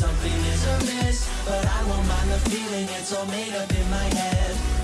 Something is amiss But I won't mind the feeling, it's all made up in my head.